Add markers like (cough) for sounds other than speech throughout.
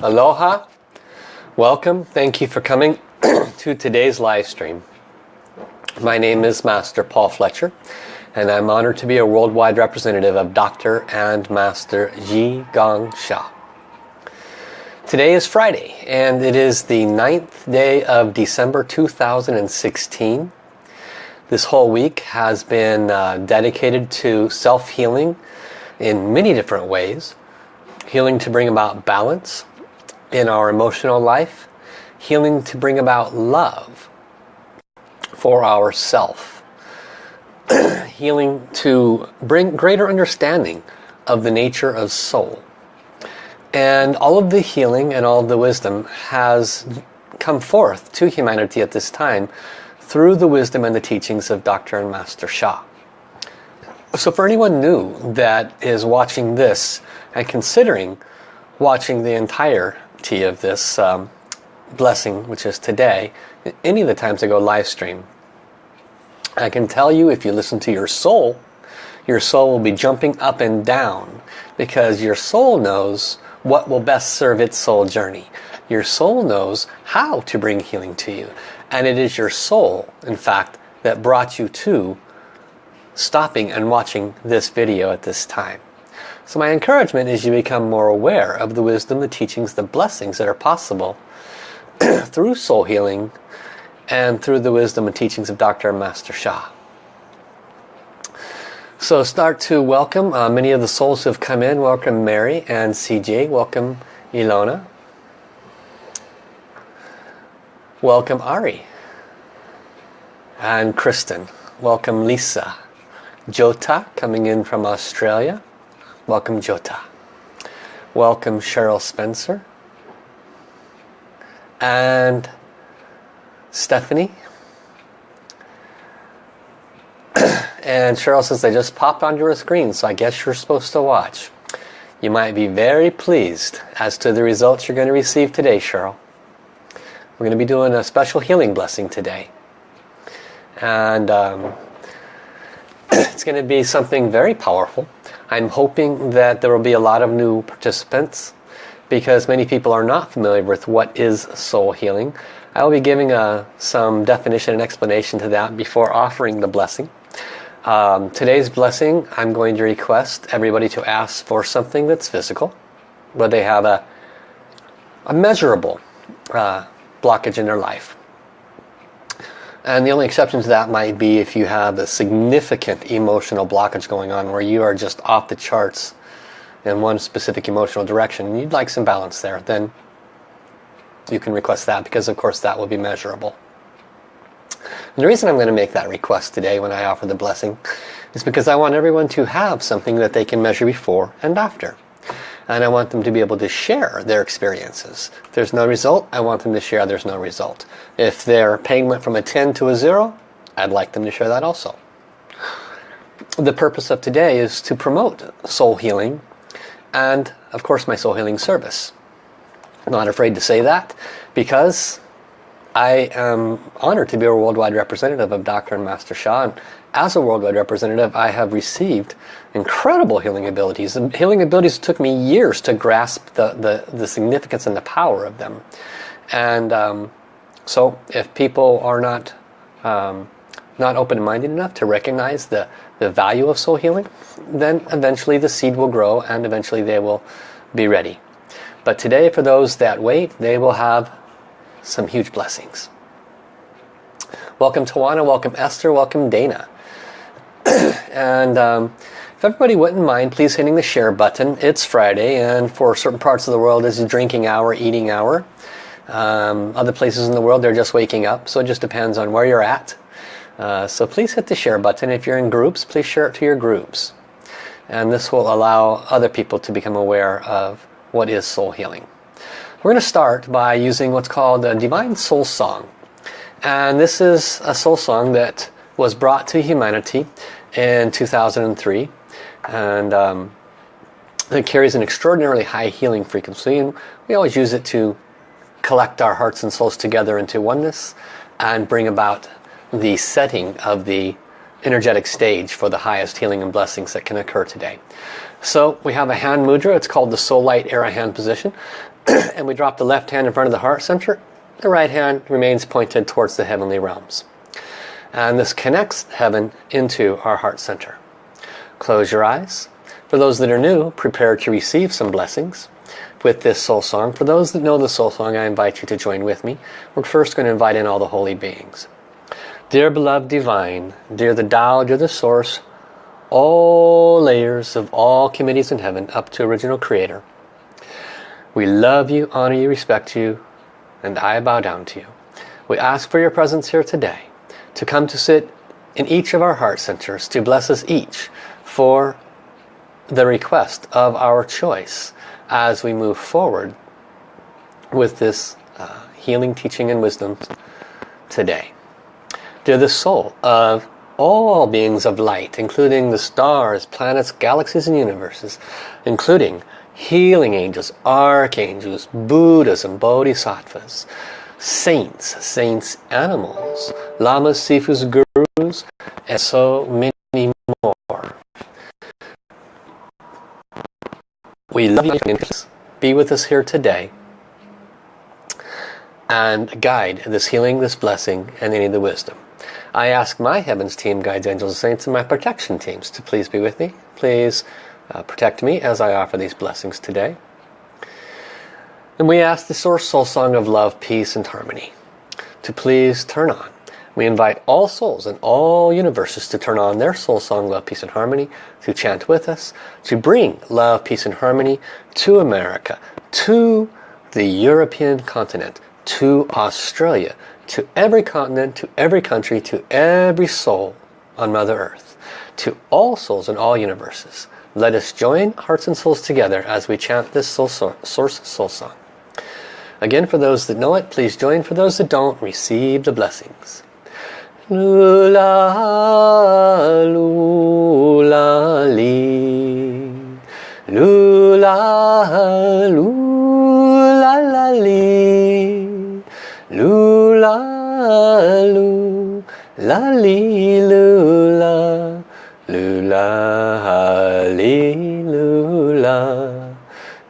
Aloha. Welcome. Thank you for coming (clears throat) to today's live stream. My name is Master Paul Fletcher and I'm honored to be a worldwide representative of Dr. and Master Zhi Gang Sha. Today is Friday and it is the ninth day of December 2016. This whole week has been uh, dedicated to self-healing in many different ways. Healing to bring about balance, in our emotional life, healing to bring about love for ourself, (clears throat) healing to bring greater understanding of the nature of soul. And all of the healing and all of the wisdom has come forth to humanity at this time through the wisdom and the teachings of Dr. and Master Sha. So for anyone new that is watching this and considering watching the entire of this um, blessing, which is today, any of the times I go live stream. I can tell you if you listen to your soul, your soul will be jumping up and down because your soul knows what will best serve its soul journey. Your soul knows how to bring healing to you. And it is your soul, in fact, that brought you to stopping and watching this video at this time. So my encouragement is you become more aware of the wisdom, the teachings, the blessings that are possible (clears throat) through soul healing and through the wisdom and teachings of Dr. Master Sha. So start to welcome uh, many of the souls who have come in. Welcome Mary and CJ. Welcome Ilona. Welcome Ari. And Kristen. Welcome Lisa. Jota coming in from Australia. Welcome Jota. Welcome Cheryl Spencer. And Stephanie. (clears throat) and Cheryl says, they just popped onto your screen, so I guess you're supposed to watch. You might be very pleased as to the results you're going to receive today, Cheryl. We're going to be doing a special healing blessing today. And um, (clears throat) it's going to be something very powerful. I'm hoping that there will be a lot of new participants because many people are not familiar with what is soul healing. I will be giving uh, some definition and explanation to that before offering the blessing. Um, today's blessing, I'm going to request everybody to ask for something that's physical, where they have a, a measurable uh, blockage in their life. And the only exception to that might be if you have a significant emotional blockage going on where you are just off the charts in one specific emotional direction and you'd like some balance there, then you can request that because of course that will be measurable. And the reason I'm going to make that request today when I offer the blessing is because I want everyone to have something that they can measure before and after and I want them to be able to share their experiences. If there's no result, I want them to share there's no result. If their pain went from a 10 to a 0, I'd like them to share that also. The purpose of today is to promote soul healing and of course my soul healing service. Not afraid to say that because I am honored to be a worldwide representative of Dr. and Master Sha and as a worldwide representative I have received incredible healing abilities. The healing abilities took me years to grasp the, the, the significance and the power of them. And um, so if people are not um, not open-minded enough to recognize the, the value of soul healing, then eventually the seed will grow and eventually they will be ready. But today for those that wait, they will have some huge blessings. Welcome Tawana, welcome Esther, welcome Dana. (clears throat) and um, if everybody wouldn't mind, please hitting the share button. It's Friday, and for certain parts of the world, it's drinking hour, eating hour. Um, other places in the world, they're just waking up, so it just depends on where you're at. Uh, so please hit the share button. If you're in groups, please share it to your groups. And this will allow other people to become aware of what is soul healing. We're going to start by using what's called a Divine Soul Song. And this is a soul song that was brought to humanity in 2003 and um, it carries an extraordinarily high healing frequency and we always use it to collect our hearts and souls together into oneness and bring about the setting of the energetic stage for the highest healing and blessings that can occur today. So we have a hand mudra, it's called the soul light era hand position. (clears throat) and we drop the left hand in front of the heart center, the right hand remains pointed towards the heavenly realms. And this connects heaven into our heart center. Close your eyes. For those that are new, prepare to receive some blessings with this soul song. For those that know the soul song, I invite you to join with me. We're first going to invite in all the holy beings. Dear beloved divine, dear the Tao, dear the source, all layers of all committees in heaven up to original creator. We love you, honor you, respect you, and I bow down to you. We ask for your presence here today to come to sit in each of our heart centers to bless us each for the request of our choice as we move forward with this uh, healing teaching and wisdom today. They're the soul of all beings of light, including the stars, planets, galaxies, and universes, including healing angels, archangels, Buddhas and Bodhisattvas, saints, saints animals, lamas, sifus, gurus, and so many more. We love you. Be with us here today and guide this healing, this blessing, and any of the wisdom. I ask my Heavens team, guides, angels, saints, and my protection teams to please be with me. Please uh, protect me as I offer these blessings today. And we ask the Source Soul Song of Love, Peace, and Harmony to please turn on. We invite all souls in all universes to turn on their soul song, Love, Peace, and Harmony, to chant with us, to bring love, peace, and harmony to America, to the European continent, to Australia, to every continent, to every country, to every soul on Mother Earth, to all souls in all universes. Let us join hearts and souls together as we chant this soul source soul song. Again, for those that know it, please join. For those that don't, receive the blessings. Lula, lula, li. Lula, lula, la, li. Lu, la, li, lula. Lula, li, lula.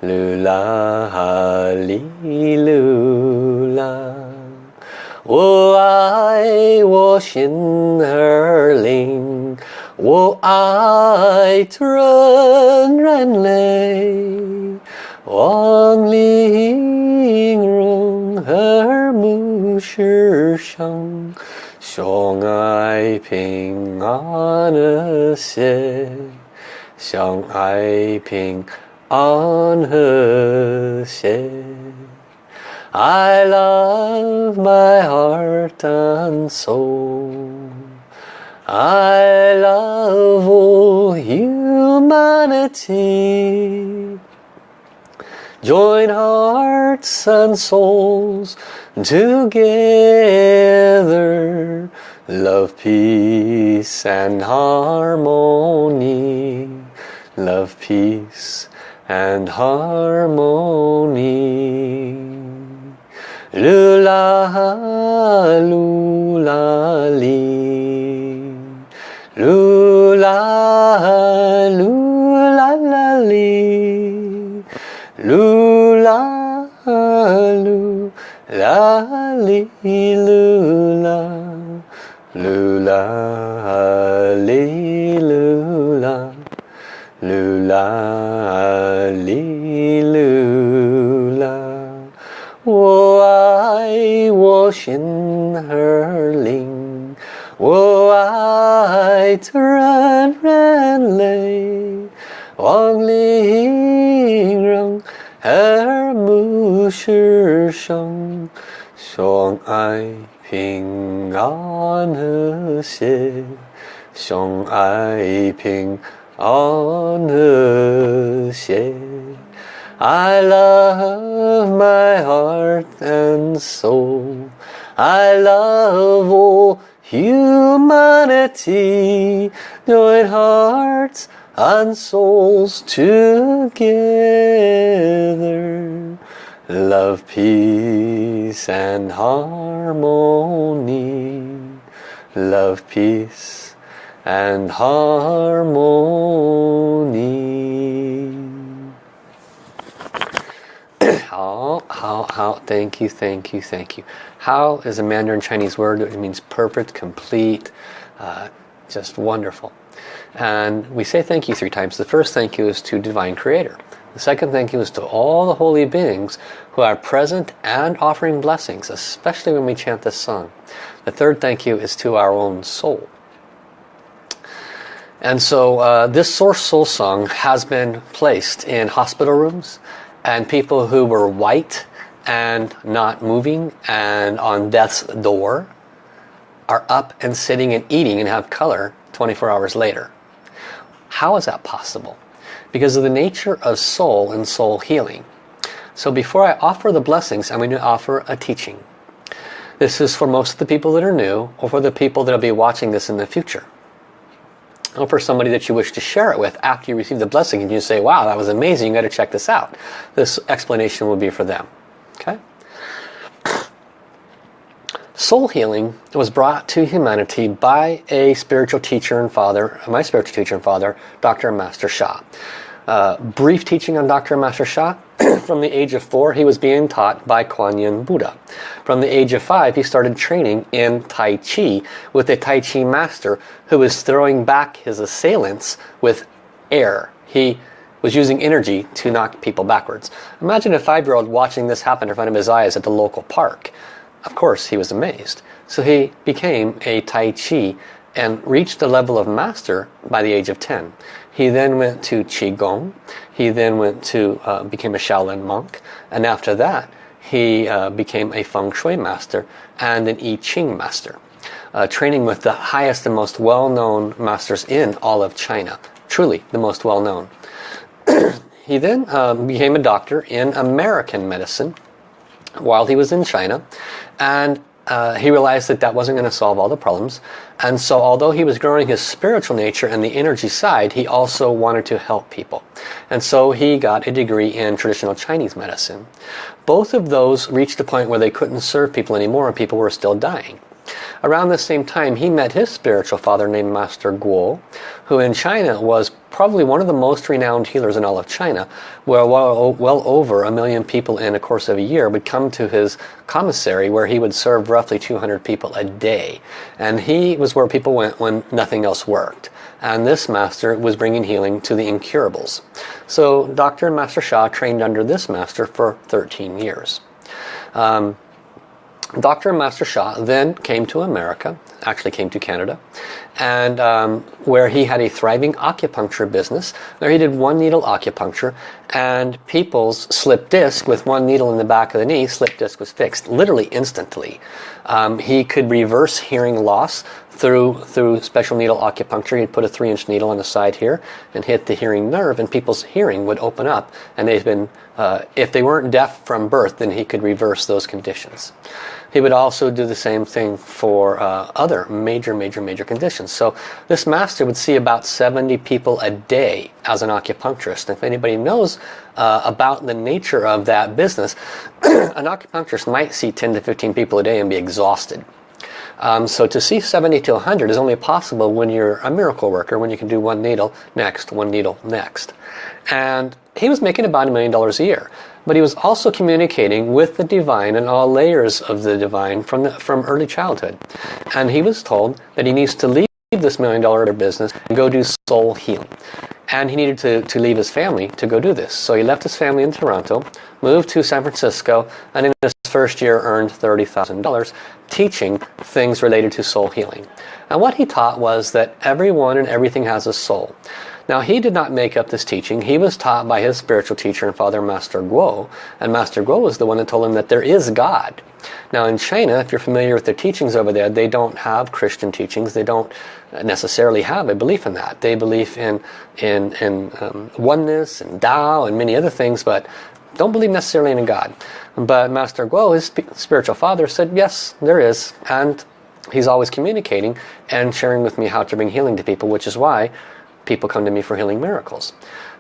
Lula, li, lula. 我爱我心儿灵，我爱纯人类，望玲珑和睦世上，相爱平安和谐，相爱平安和谐。I love my heart and soul. I love all humanity. Join hearts and souls together. Love, peace and harmony. Love, peace and harmony. Lula, lula, li. Lula, lula, la, li. Lula, lula, li, lula. Lula, 爱我心儿灵，我爱纯人类，望玲珑和睦世上，相爱平安和谐，相爱平安和谐。I love my heart and soul. I love all humanity. Join hearts and souls together. Love, peace and harmony. Love, peace and harmony. Hao, hao, thank you, thank you, thank you. Hao is a Mandarin Chinese word. It means perfect, complete, uh, just wonderful. And we say thank you three times. The first thank you is to Divine Creator. The second thank you is to all the holy beings who are present and offering blessings, especially when we chant this song. The third thank you is to our own soul. And so uh, this Source Soul song has been placed in hospital rooms and people who were white and not moving and on death's door are up and sitting and eating and have color 24 hours later. How is that possible? Because of the nature of soul and soul healing. So before I offer the blessings, I'm going to offer a teaching. This is for most of the people that are new or for the people that will be watching this in the future. Or for somebody that you wish to share it with after you receive the blessing and you say, wow, that was amazing, you got to check this out. This explanation will be for them. Okay? (clears throat) Soul healing was brought to humanity by a spiritual teacher and father, my spiritual teacher and father, Dr. Master Sha. Uh, brief teaching on Dr. Master Sha. (clears throat) From the age of four, he was being taught by Kuan Yin Buddha. From the age of five, he started training in Tai Chi with a Tai Chi master who was throwing back his assailants with air. He was using energy to knock people backwards. Imagine a five-year-old watching this happen in front of his eyes at the local park. Of course, he was amazed. So he became a Tai Chi and reached the level of master by the age of 10. He then went to Qigong. He then went to, uh, became a Shaolin monk. And after that, he uh, became a Feng Shui master and an I Ching master. Uh, training with the highest and most well-known masters in all of China. Truly the most well-known. (clears throat) he then um, became a doctor in American medicine while he was in China. And uh, he realized that that wasn't going to solve all the problems. And so although he was growing his spiritual nature and the energy side, he also wanted to help people. And so he got a degree in traditional Chinese medicine. Both of those reached a point where they couldn't serve people anymore and people were still dying. Around the same time, he met his spiritual father named Master Guo, who in China was probably one of the most renowned healers in all of China, where well, well over a million people in a course of a year would come to his commissary where he would serve roughly 200 people a day. And he was where people went when nothing else worked. And this master was bringing healing to the incurables. So Dr. and Master Sha trained under this master for 13 years. Um, Dr. Master Sha then came to America, actually came to Canada, and um, where he had a thriving acupuncture business. There he did one needle acupuncture and people's slip disc with one needle in the back of the knee, slip disc was fixed literally instantly. Um, he could reverse hearing loss through through special needle acupuncture. He'd put a three inch needle on the side here and hit the hearing nerve and people's hearing would open up and they've been, uh, if they weren't deaf from birth then he could reverse those conditions. He would also do the same thing for uh, other major, major, major conditions. So this master would see about 70 people a day as an acupuncturist. If anybody knows uh, about the nature of that business, (clears throat) an acupuncturist might see 10 to 15 people a day and be exhausted. Um, so to see 70 to 100 is only possible when you're a miracle worker, when you can do one needle, next, one needle, next. And he was making about a million dollars a year but he was also communicating with the divine and all layers of the divine from, the, from early childhood. And he was told that he needs to leave this million dollar business and go do soul healing. And he needed to, to leave his family to go do this. So he left his family in Toronto, moved to San Francisco, and in his first year earned $30,000 teaching things related to soul healing. And what he taught was that everyone and everything has a soul. Now he did not make up this teaching. He was taught by his spiritual teacher and father, Master Guo. And Master Guo was the one that told him that there is God. Now in China, if you're familiar with their teachings over there, they don't have Christian teachings. They don't necessarily have a belief in that. They believe in, in, in um, oneness and Tao and many other things, but don't believe necessarily in a God. But Master Guo, his spiritual father, said, yes, there is. And he's always communicating and sharing with me how to bring healing to people, which is why people come to me for healing miracles.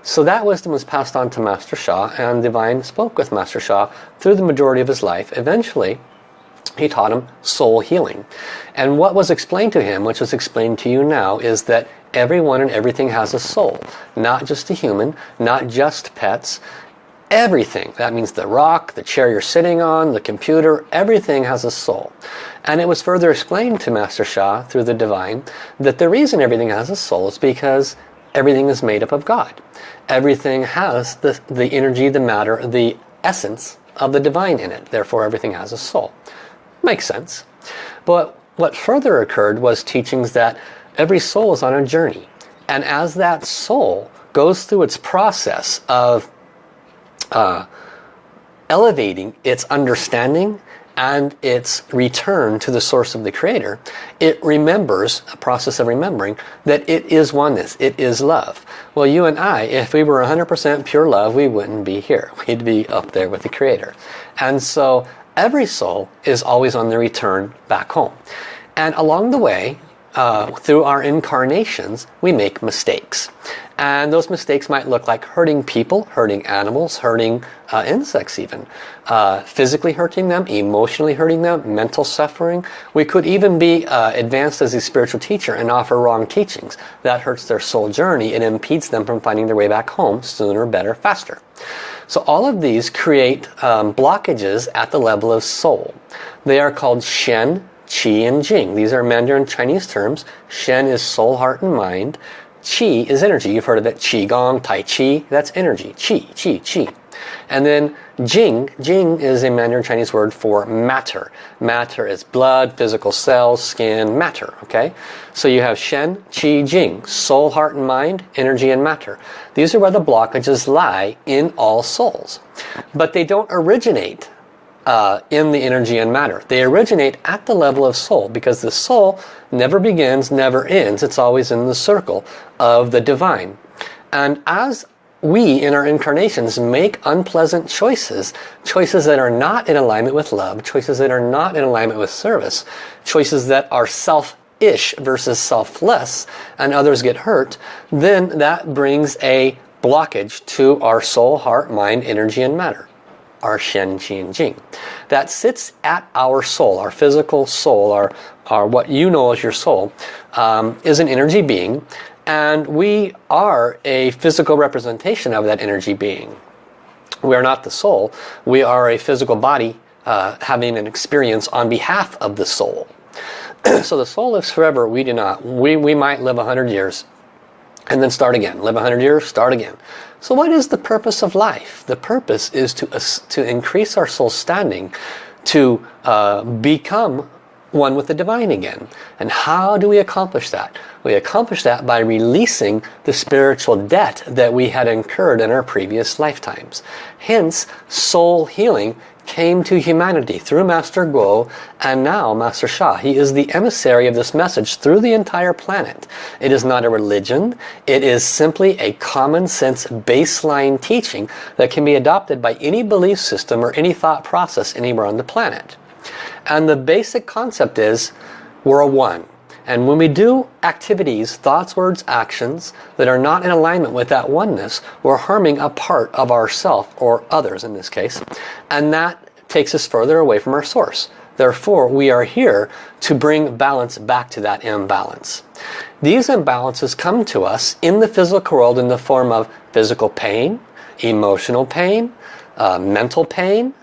So that wisdom was passed on to Master Sha and Divine spoke with Master Sha through the majority of his life. Eventually, he taught him soul healing. And what was explained to him, which was explained to you now, is that everyone and everything has a soul. Not just a human, not just pets. Everything, that means the rock, the chair you're sitting on, the computer, everything has a soul. And it was further explained to Master Sha through the Divine that the reason everything has a soul is because everything is made up of God. Everything has the, the energy, the matter, the essence of the Divine in it. Therefore everything has a soul. Makes sense. But what further occurred was teachings that every soul is on a journey. And as that soul goes through its process of uh, elevating its understanding and its return to the source of the creator it remembers a process of remembering that it is oneness it is love. Well you and I if we were 100% pure love we wouldn't be here. (laughs) We'd be up there with the creator. And so every soul is always on the return back home. And along the way uh, through our incarnations we make mistakes and those mistakes might look like hurting people, hurting animals, hurting uh, insects even. Uh, physically hurting them, emotionally hurting them, mental suffering. We could even be uh, advanced as a spiritual teacher and offer wrong teachings. That hurts their soul journey. It impedes them from finding their way back home sooner, better, faster. So all of these create um, blockages at the level of soul. They are called Shen, Qi, and Jing. These are Mandarin Chinese terms. Shen is soul, heart, and mind. Qi is energy. You've heard of it. Qi Gong, Tai Chi. That's energy. Qi, Qi, Qi. And then Jing. Jing is a Mandarin Chinese word for matter. Matter is blood, physical cells, skin, matter. Okay? So you have Shen, Qi, Jing. Soul, heart, and mind, energy, and matter. These are where the blockages lie in all souls. But they don't originate uh, in the energy and matter. They originate at the level of soul because the soul never begins, never ends. It's always in the circle of the divine. And as we in our incarnations make unpleasant choices, choices that are not in alignment with love, choices that are not in alignment with service, choices that are self-ish versus selfless, and others get hurt, then that brings a blockage to our soul, heart, mind, energy, and matter our Shen, Qi, and Jing. That sits at our soul, our physical soul, our, our what you know as your soul, um, is an energy being. And we are a physical representation of that energy being. We are not the soul. We are a physical body uh, having an experience on behalf of the soul. (clears throat) so the soul lives forever. We do not. We, we might live 100 years and then start again. Live 100 years, start again. So what is the purpose of life? The purpose is to, to increase our soul standing, to uh, become one with the divine again. And how do we accomplish that? We accomplish that by releasing the spiritual debt that we had incurred in our previous lifetimes. Hence, soul healing came to humanity through Master Guo and now Master Sha. He is the emissary of this message through the entire planet. It is not a religion. It is simply a common sense baseline teaching that can be adopted by any belief system or any thought process anywhere on the planet. And the basic concept is we're a one. And when we do activities, thoughts, words, actions that are not in alignment with that oneness, we're harming a part of ourself or others in this case. And that takes us further away from our source. Therefore, we are here to bring balance back to that imbalance. These imbalances come to us in the physical world in the form of physical pain, emotional pain, uh, mental pain,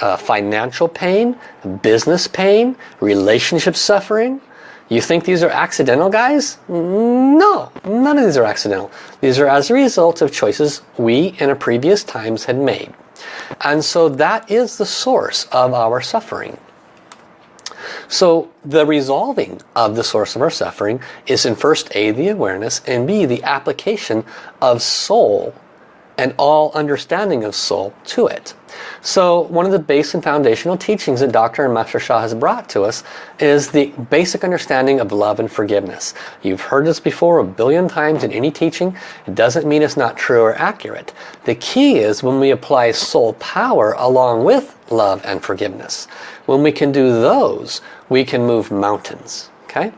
uh, financial pain, business pain, relationship suffering, you think these are accidental guys? No, none of these are accidental. These are as a result of choices we in a previous times had made. And so that is the source of our suffering. So the resolving of the source of our suffering is in first A, the awareness, and B, the application of soul and all understanding of soul to it. So one of the base and foundational teachings that Dr. and Master Sha has brought to us is the basic understanding of love and forgiveness. You've heard this before a billion times in any teaching. It doesn't mean it's not true or accurate. The key is when we apply soul power along with love and forgiveness. When we can do those, we can move mountains. Okay?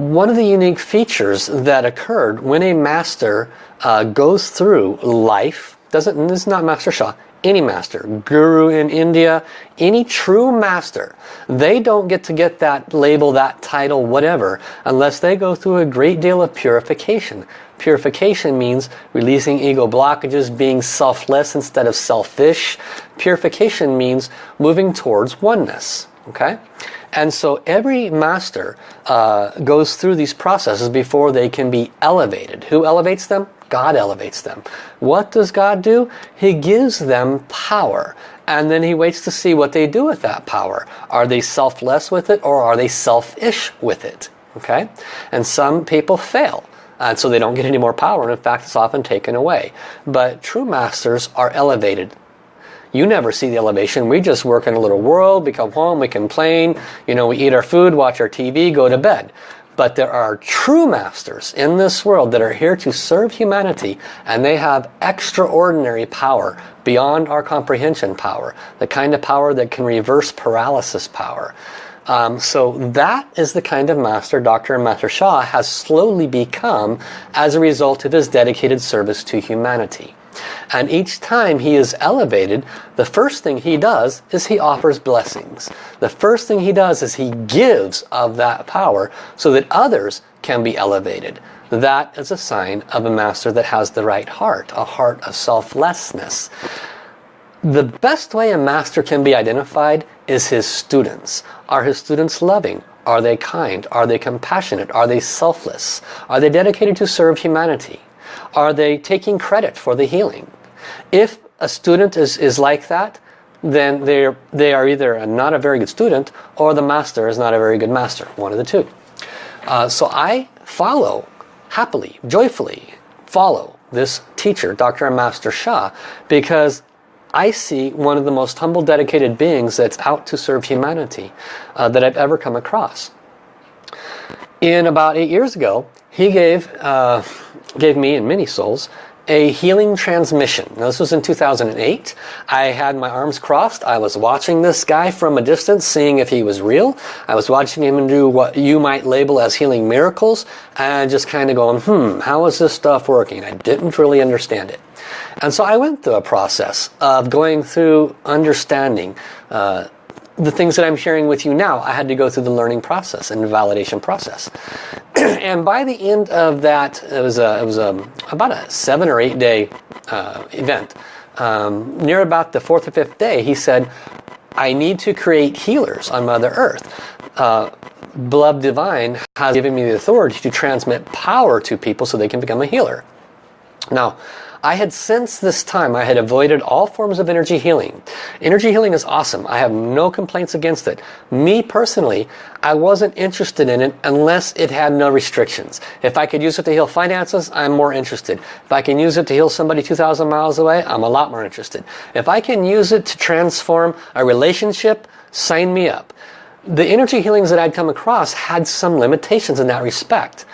One of the unique features that occurred when a master uh, goes through life, doesn't, this is not Master Sha, any master, guru in India, any true master, they don't get to get that label, that title, whatever, unless they go through a great deal of purification. Purification means releasing ego blockages, being selfless instead of selfish. Purification means moving towards oneness. Okay? And so every master uh, goes through these processes before they can be elevated. Who elevates them? God elevates them. What does God do? He gives them power. And then he waits to see what they do with that power. Are they selfless with it or are they selfish with it? Okay? And some people fail. And so they don't get any more power. And in fact, it's often taken away. But true masters are elevated. You never see the elevation. We just work in a little world. We come home, we complain. You know, we eat our food, watch our TV, go to bed. But there are true masters in this world that are here to serve humanity and they have extraordinary power beyond our comprehension power. The kind of power that can reverse paralysis power. Um, so that is the kind of master Dr. Master Sha has slowly become as a result of his dedicated service to humanity. And each time he is elevated, the first thing he does is he offers blessings. The first thing he does is he gives of that power so that others can be elevated. That is a sign of a master that has the right heart, a heart of selflessness. The best way a master can be identified is his students. Are his students loving? Are they kind? Are they compassionate? Are they selfless? Are they dedicated to serve humanity? Are they taking credit for the healing? If a student is, is like that, then they're, they are either not a very good student or the master is not a very good master. One of the two. Uh, so I follow happily, joyfully follow this teacher, Dr. and Master Sha, because I see one of the most humble, dedicated beings that's out to serve humanity uh, that I've ever come across. In about eight years ago, he gave, uh, gave me and many souls a healing transmission. Now this was in 2008. I had my arms crossed. I was watching this guy from a distance, seeing if he was real. I was watching him do what you might label as healing miracles, and just kind of going, hmm, how is this stuff working? I didn't really understand it. And so I went through a process of going through understanding uh, the things that I'm sharing with you now, I had to go through the learning process and validation process. (clears throat) and by the end of that, it was, a, it was a, about a seven or eight day uh, event. Um, near about the fourth or fifth day, he said, I need to create healers on Mother Earth. Uh, Divine has given me the authority to transmit power to people so they can become a healer. Now, I had since this time, I had avoided all forms of energy healing. Energy healing is awesome. I have no complaints against it. Me personally, I wasn't interested in it unless it had no restrictions. If I could use it to heal finances, I'm more interested. If I can use it to heal somebody 2,000 miles away, I'm a lot more interested. If I can use it to transform a relationship, sign me up. The energy healings that I'd come across had some limitations in that respect.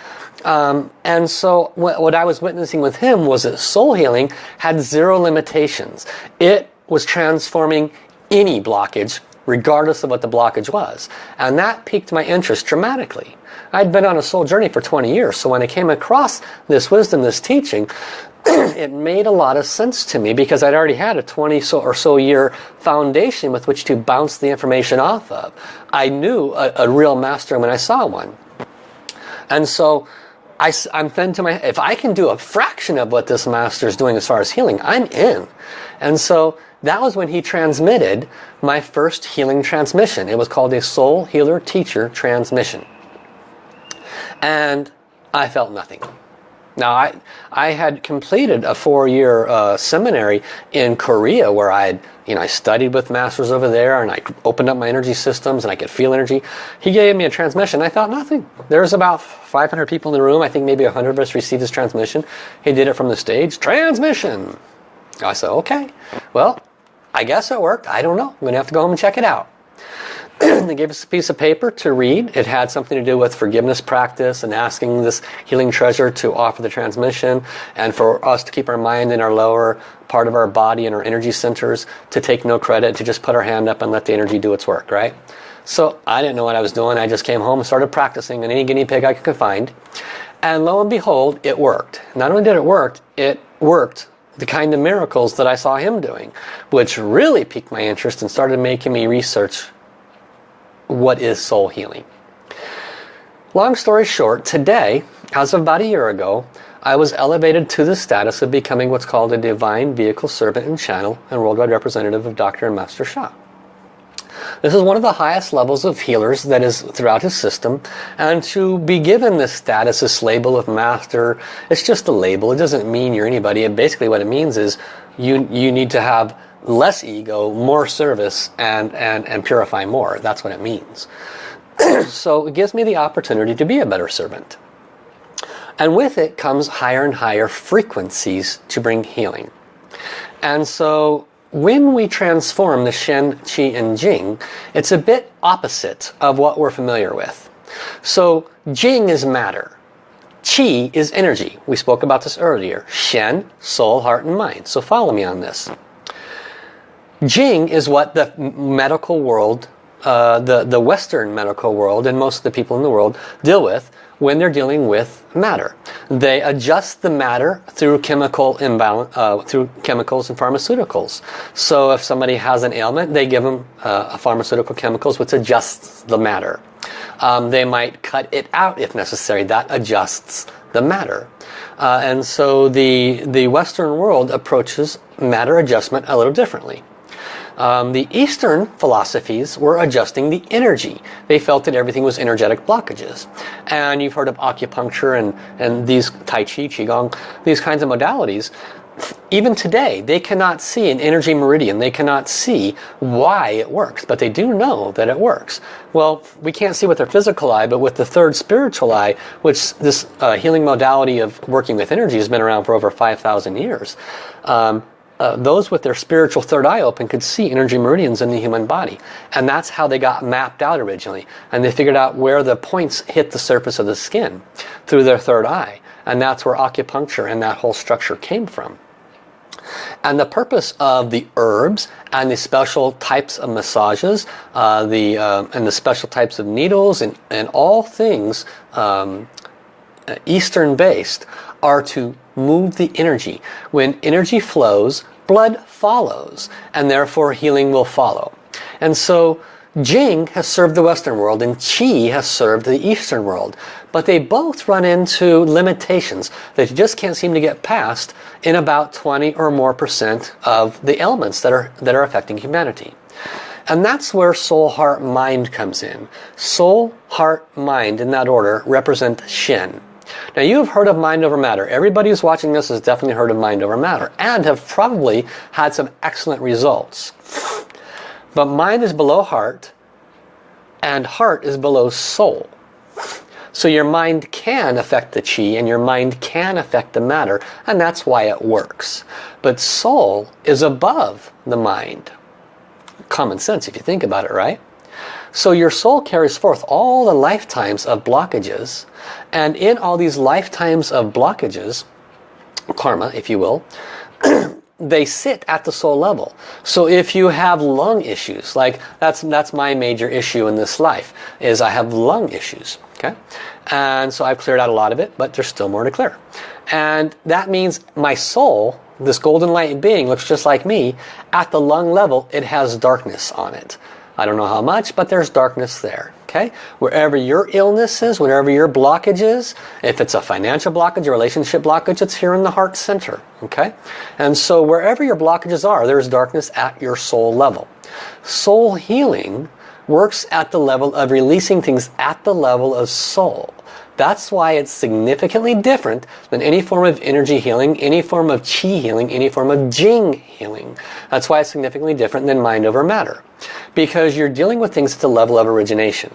Um, and so what, what I was witnessing with him was that soul healing had zero limitations. It was transforming any blockage regardless of what the blockage was. And that piqued my interest dramatically. I'd been on a soul journey for 20 years, so when I came across this wisdom, this teaching, (clears throat) it made a lot of sense to me because I'd already had a 20 or so year foundation with which to bounce the information off of. I knew a, a real master when I saw one. And so I, am then to my, if I can do a fraction of what this master is doing as far as healing, I'm in. And so that was when he transmitted my first healing transmission. It was called a Soul Healer Teacher Transmission. And I felt nothing. Now, I, I had completed a four-year uh, seminary in Korea where I had, you know, I studied with masters over there and I opened up my energy systems and I could feel energy. He gave me a transmission. I thought nothing. There's about 500 people in the room. I think maybe 100 of us received this transmission. He did it from the stage. Transmission! I said, okay. Well, I guess it worked. I don't know. I'm going to have to go home and check it out. They gave us a piece of paper to read. It had something to do with forgiveness practice and asking this healing treasure to offer the transmission and for us to keep our mind in our lower part of our body and our energy centers to take no credit, to just put our hand up and let the energy do its work, right? So I didn't know what I was doing. I just came home and started practicing on any guinea pig I could find. And lo and behold, it worked. Not only did it work, it worked the kind of miracles that I saw him doing, which really piqued my interest and started making me research what is soul healing. Long story short, today, as of about a year ago, I was elevated to the status of becoming what's called a Divine Vehicle Servant and Channel and Worldwide Representative of Dr. and Master Sha. This is one of the highest levels of healers that is throughout his system. And to be given this status, this label of master, it's just a label. It doesn't mean you're anybody. And basically what it means is you, you need to have less ego, more service, and, and, and purify more. That's what it means. (clears throat) so it gives me the opportunity to be a better servant. And with it comes higher and higher frequencies to bring healing. And so when we transform the Shen, Qi, and Jing, it's a bit opposite of what we're familiar with. So Jing is matter. Qi is energy. We spoke about this earlier. Shen, soul, heart, and mind. So follow me on this. Jing is what the medical world, uh, the, the Western medical world, and most of the people in the world deal with when they're dealing with matter. They adjust the matter through chemical imbalance, uh, through chemicals and pharmaceuticals. So if somebody has an ailment, they give them uh, pharmaceutical chemicals which adjusts the matter. Um, they might cut it out if necessary. That adjusts the matter. Uh, and so the, the Western world approaches matter adjustment a little differently. Um, the Eastern philosophies were adjusting the energy. They felt that everything was energetic blockages. And you've heard of acupuncture and, and these Tai Chi, Qigong, these kinds of modalities. Even today, they cannot see an energy meridian. They cannot see why it works, but they do know that it works. Well, we can't see with our physical eye, but with the third spiritual eye, which this uh, healing modality of working with energy has been around for over 5,000 years, um, uh, those with their spiritual third eye open could see energy meridians in the human body. And that's how they got mapped out originally. And they figured out where the points hit the surface of the skin through their third eye. And that's where acupuncture and that whole structure came from. And the purpose of the herbs and the special types of massages, uh, the uh, and the special types of needles and, and all things um, Uh, Eastern based are to move the energy. When energy flows, blood follows, and therefore healing will follow. And so Jing has served the Western world and Qi has served the Eastern world. But they both run into limitations that you just can't seem to get past in about 20 or more percent of the elements that are, that are affecting humanity. And that's where soul, heart, mind comes in. Soul, heart, mind in that order represent Shen. Now you have heard of mind over matter. Everybody who's watching this has definitely heard of mind over matter and have probably had some excellent results. But mind is below heart and heart is below soul. So your mind can affect the chi and your mind can affect the matter and that's why it works. But soul is above the mind. Common sense if you think about it, right? So your soul carries forth all the lifetimes of blockages. And in all these lifetimes of blockages, karma if you will, (clears throat) they sit at the soul level. So if you have lung issues, like that's, that's my major issue in this life, is I have lung issues. Okay, And so I've cleared out a lot of it, but there's still more to clear. And that means my soul, this golden light being, looks just like me. At the lung level, it has darkness on it. I don't know how much, but there's darkness there. Okay, Wherever your illness is, wherever your blockage is, if it's a financial blockage, a relationship blockage, it's here in the heart center. Okay, And so wherever your blockages are, there's darkness at your soul level. Soul healing works at the level of releasing things at the level of soul. That's why it's significantly different than any form of energy healing, any form of chi healing, any form of jing healing. That's why it's significantly different than mind over matter. Because you're dealing with things at the level of origination.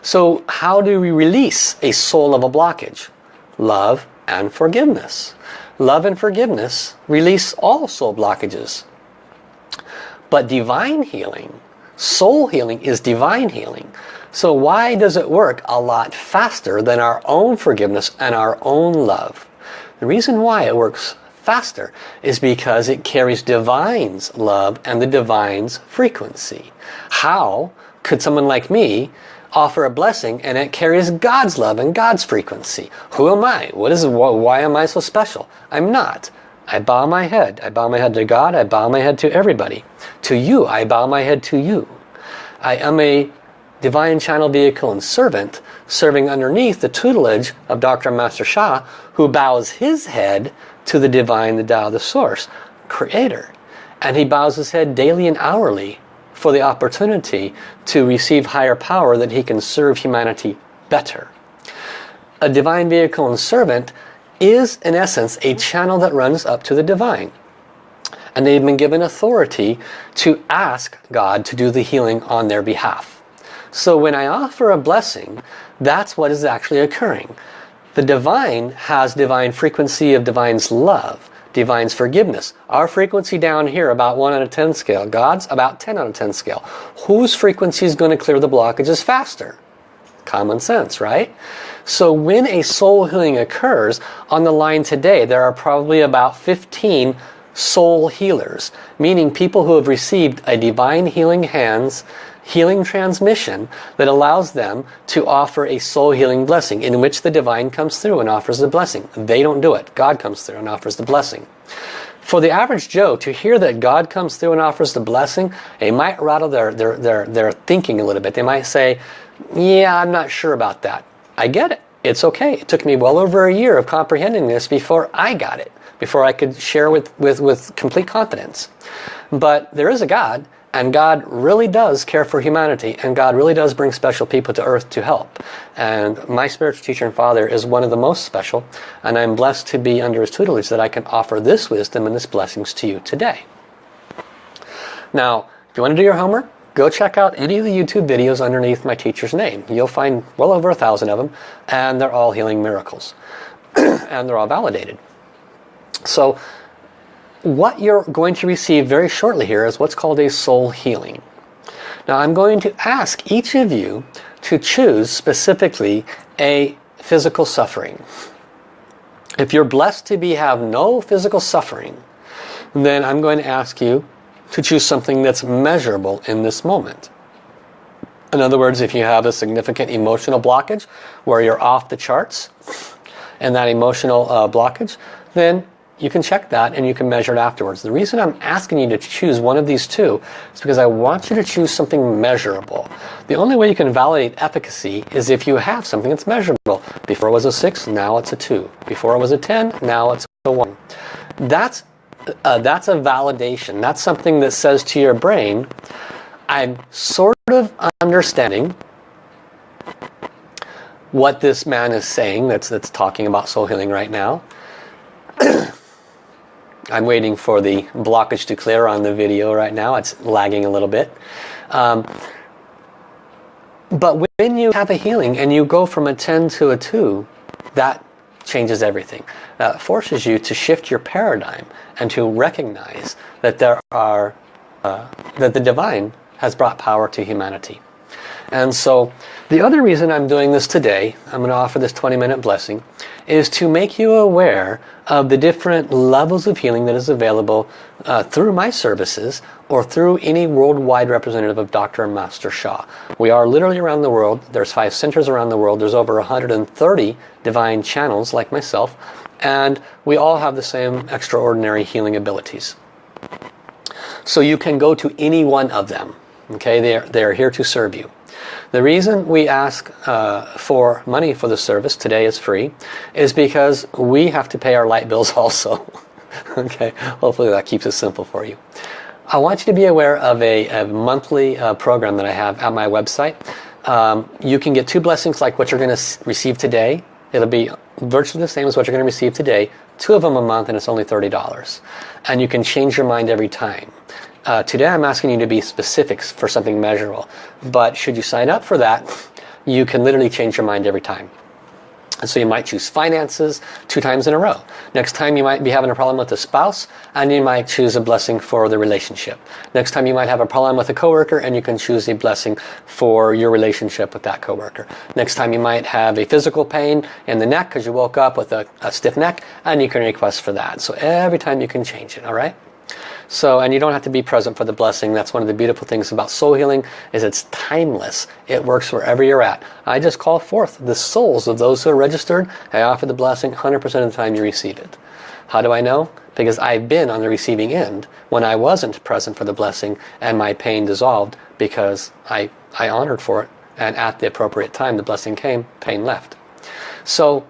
So how do we release a soul level blockage? Love and forgiveness. Love and forgiveness release all soul blockages. But divine healing, soul healing is divine healing. So why does it work a lot faster than our own forgiveness and our own love? The reason why it works faster is because it carries divine's love and the divine's frequency. How could someone like me offer a blessing and it carries God's love and God's frequency? Who am I? What is? Why am I so special? I'm not. I bow my head. I bow my head to God. I bow my head to everybody. To you, I bow my head to you. I am a divine channel vehicle and servant serving underneath the tutelage of Dr. Master Sha who bows his head to the divine, the Tao, the source, creator. And he bows his head daily and hourly for the opportunity to receive higher power that he can serve humanity better. A divine vehicle and servant is in essence a channel that runs up to the divine. And they've been given authority to ask God to do the healing on their behalf. So when I offer a blessing, that's what is actually occurring. The divine has divine frequency of divine's love, divine's forgiveness. Our frequency down here about 1 out of 10 scale. God's about 10 out of 10 scale. Whose frequency is going to clear the blockages faster? Common sense, right? So when a soul healing occurs, on the line today there are probably about 15 soul healers, meaning people who have received a divine healing hands, healing transmission that allows them to offer a soul healing blessing in which the divine comes through and offers the blessing. They don't do it. God comes through and offers the blessing. For the average Joe to hear that God comes through and offers the blessing, it might rattle their, their, their, their thinking a little bit. They might say, yeah, I'm not sure about that. I get it. It's okay. It took me well over a year of comprehending this before I got it, before I could share with, with, with complete confidence. But there is a God, and God really does care for humanity, and God really does bring special people to earth to help. And my spiritual teacher and father is one of the most special, and I'm blessed to be under his tutelage that I can offer this wisdom and this blessings to you today. Now, if you want to do your homework, go check out any of the YouTube videos underneath my teacher's name. You'll find well over a thousand of them and they're all healing miracles. (clears throat) and they're all validated. So what you're going to receive very shortly here is what's called a soul healing. Now I'm going to ask each of you to choose specifically a physical suffering. If you're blessed to be have no physical suffering, then I'm going to ask you to choose something that's measurable in this moment. In other words, if you have a significant emotional blockage where you're off the charts and that emotional uh, blockage, then you can check that and you can measure it afterwards. The reason I'm asking you to choose one of these two is because I want you to choose something measurable. The only way you can validate efficacy is if you have something that's measurable. Before it was a 6, now it's a 2. Before it was a 10, now it's a 1. That's uh, that's a validation. That's something that says to your brain, I'm sort of understanding what this man is saying that's, that's talking about soul healing right now. (clears throat) I'm waiting for the blockage to clear on the video right now. It's lagging a little bit. Um, but when you have a healing and you go from a 10 to a 2, that changes everything. That forces you to shift your paradigm and to recognize that there are uh, that the divine has brought power to humanity. And so the other reason I'm doing this today, I'm going to offer this 20 minute blessing, is to make you aware of the different levels of healing that is available uh, through my services or through any worldwide representative of Dr. Master Sha. We are literally around the world. There's five centers around the world. There's over 130 divine channels like myself. And we all have the same extraordinary healing abilities. So you can go to any one of them. Okay, they're, they're here to serve you. The reason we ask uh, for money for the service, today is free, is because we have to pay our light bills (laughs) also. okay, hopefully that keeps it simple for you. I want you to be aware of a, a monthly uh, program that I have at my website. Um, you can get two blessings like what you're going to receive today. It'll be virtually the same as what you're going to receive today. Two of them a month and it's only $30. And you can change your mind every time. Uh, today I'm asking you to be specifics for something measurable. But should you sign up for that, you can literally change your mind every time. And so you might choose finances two times in a row. Next time you might be having a problem with a spouse and you might choose a blessing for the relationship. Next time you might have a problem with a coworker and you can choose a blessing for your relationship with that coworker. Next time you might have a physical pain in the neck because you woke up with a, a stiff neck and you can request for that. So every time you can change it, all right? So, and you don't have to be present for the blessing. That's one of the beautiful things about soul healing is it's timeless. It works wherever you're at. I just call forth the souls of those who are registered. I offer the blessing 100% of the time you receive it. How do I know? Because I've been on the receiving end when I wasn't present for the blessing and my pain dissolved because I, I honored for it and at the appropriate time the blessing came, pain left. So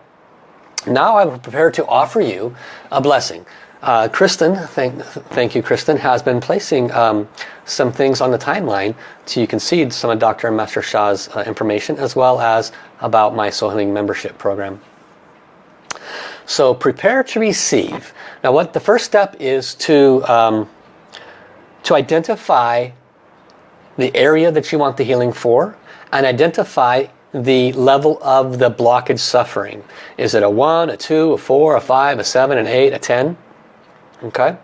now I'm prepared to offer you a blessing. Uh, Kristen, thank, thank you Kristen, has been placing um, some things on the timeline so you can see some of Dr. Master Sha's uh, information as well as about my Soul Healing membership program. So prepare to receive. Now what the first step is to, um, to identify the area that you want the healing for and identify the level of the blockage suffering. Is it a 1, a 2, a 4, a 5, a 7, an 8, a 10? Okay.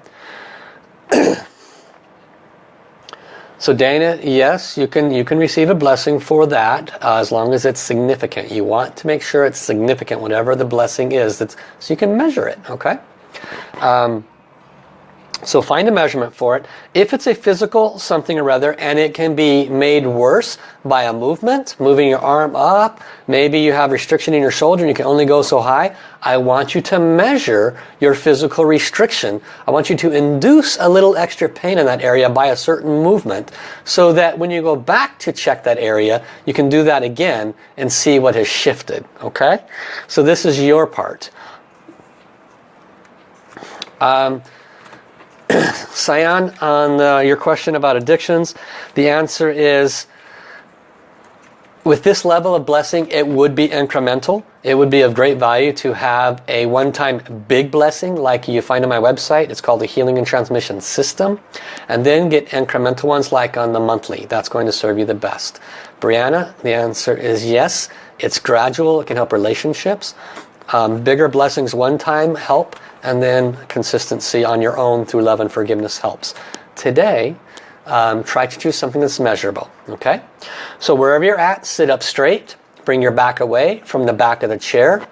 so Dana, yes, you can you can receive a blessing for that uh, as long as it's significant. You want to make sure it's significant, whatever the blessing is. That's so you can measure it. Okay. Um, so find a measurement for it. If it's a physical something or other and it can be made worse by a movement, moving your arm up, maybe you have restriction in your shoulder and you can only go so high, I want you to measure your physical restriction. I want you to induce a little extra pain in that area by a certain movement so that when you go back to check that area, you can do that again and see what has shifted. Okay? So this is your part. Um, (coughs) Cyan, on uh, your question about addictions, the answer is with this level of blessing, it would be incremental. It would be of great value to have a one-time big blessing like you find on my website. It's called the Healing and Transmission System. And then get incremental ones like on the monthly. That's going to serve you the best. Brianna, the answer is yes. It's gradual. It can help relationships. Um, bigger blessings one time help and then consistency on your own through love and forgiveness helps. Today, um, try to choose something that's measurable. Okay? So wherever you're at, sit up straight. Bring your back away from the back of the chair.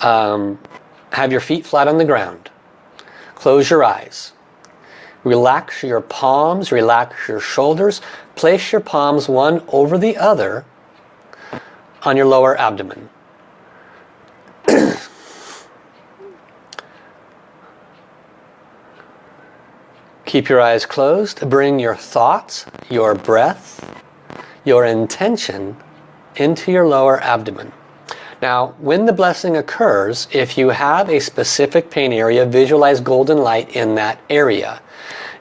Um, have your feet flat on the ground. Close your eyes. Relax your palms, relax your shoulders. Place your palms one over the other on your lower abdomen. (clears throat) Keep your eyes closed. Bring your thoughts, your breath, your intention into your lower abdomen. Now, when the blessing occurs, if you have a specific pain area, visualize golden light in that area.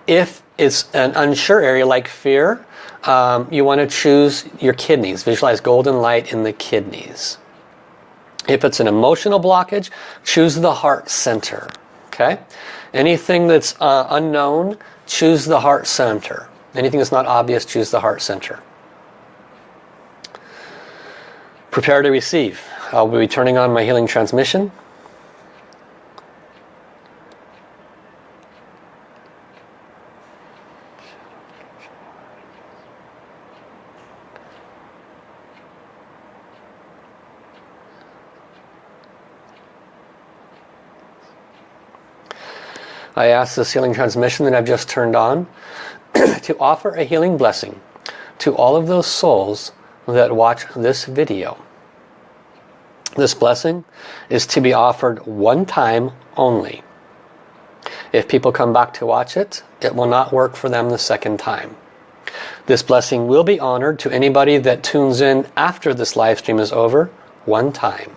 If it's an unsure area like fear, um, you want to choose your kidneys. Visualize golden light in the kidneys. If it's an emotional blockage, choose the heart center. Okay? Anything that's uh, unknown, choose the heart center. Anything that's not obvious, choose the heart center. Prepare to receive. I'll be turning on my healing transmission. I ask this healing transmission that I've just turned on (clears throat) to offer a healing blessing to all of those souls that watch this video. This blessing is to be offered one time only. If people come back to watch it, it will not work for them the second time. This blessing will be honored to anybody that tunes in after this live stream is over one time.